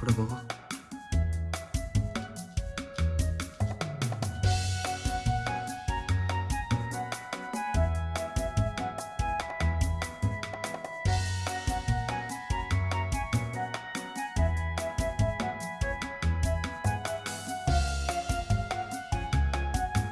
부려먹어.